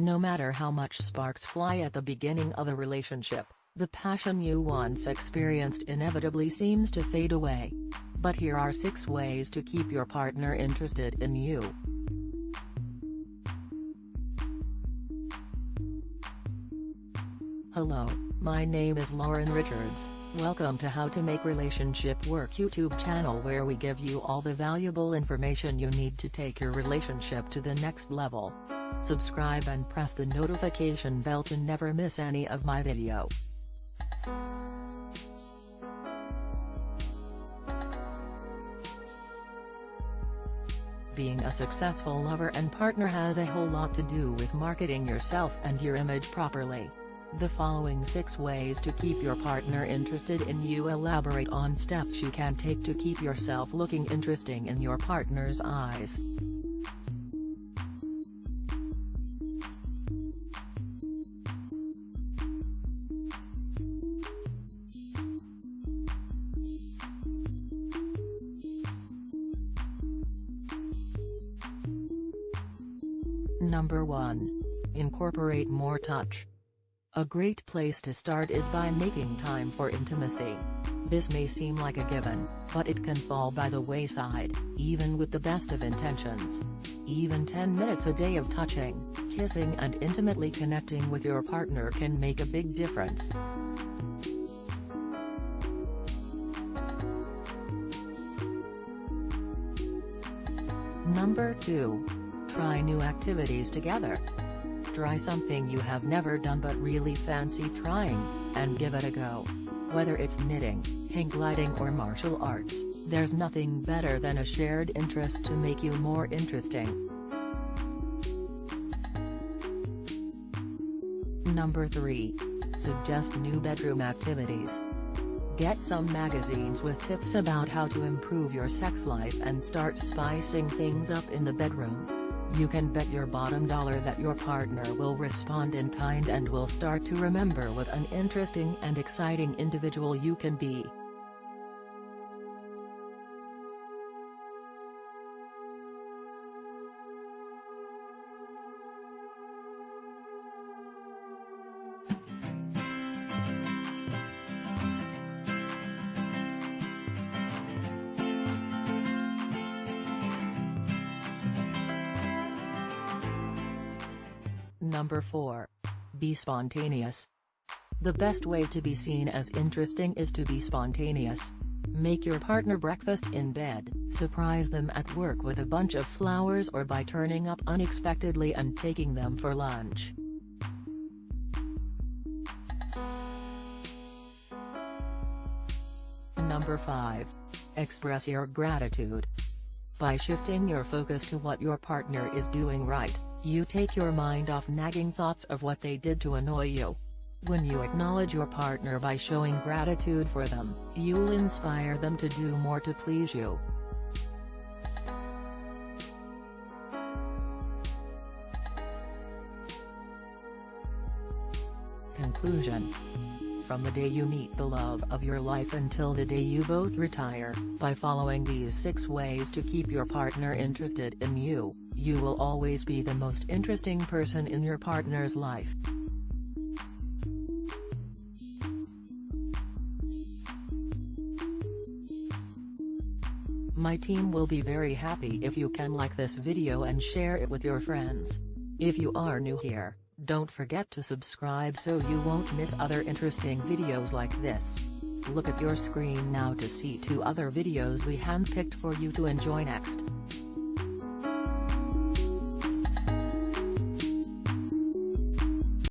No matter how much sparks fly at the beginning of a relationship, the passion you once experienced inevitably seems to fade away. But here are 6 ways to keep your partner interested in you. Hello, my name is Lauren Richards, welcome to How to Make Relationship Work YouTube channel where we give you all the valuable information you need to take your relationship to the next level. Subscribe and press the notification bell to never miss any of my video. Being a successful lover and partner has a whole lot to do with marketing yourself and your image properly. The following 6 ways to keep your partner interested in you elaborate on steps you can take to keep yourself looking interesting in your partner's eyes. Number 1. Incorporate more touch. A great place to start is by making time for intimacy. This may seem like a given, but it can fall by the wayside, even with the best of intentions. Even 10 minutes a day of touching, kissing and intimately connecting with your partner can make a big difference. Number 2. Try new activities together. Try something you have never done but really fancy trying, and give it a go. Whether it's knitting, hang gliding or martial arts, there's nothing better than a shared interest to make you more interesting. Number 3. Suggest new bedroom activities. Get some magazines with tips about how to improve your sex life and start spicing things up in the bedroom. You can bet your bottom dollar that your partner will respond in kind and will start to remember what an interesting and exciting individual you can be. Number 4. Be spontaneous. The best way to be seen as interesting is to be spontaneous. Make your partner breakfast in bed, surprise them at work with a bunch of flowers or by turning up unexpectedly and taking them for lunch. Number 5. Express your gratitude. By shifting your focus to what your partner is doing right, you take your mind off nagging thoughts of what they did to annoy you. When you acknowledge your partner by showing gratitude for them, you'll inspire them to do more to please you. Conclusion from the day you meet the love of your life until the day you both retire, by following these 6 ways to keep your partner interested in you, you will always be the most interesting person in your partner's life. My team will be very happy if you can like this video and share it with your friends. If you are new here, don't forget to subscribe so you won't miss other interesting videos like this. Look at your screen now to see two other videos we handpicked for you to enjoy next.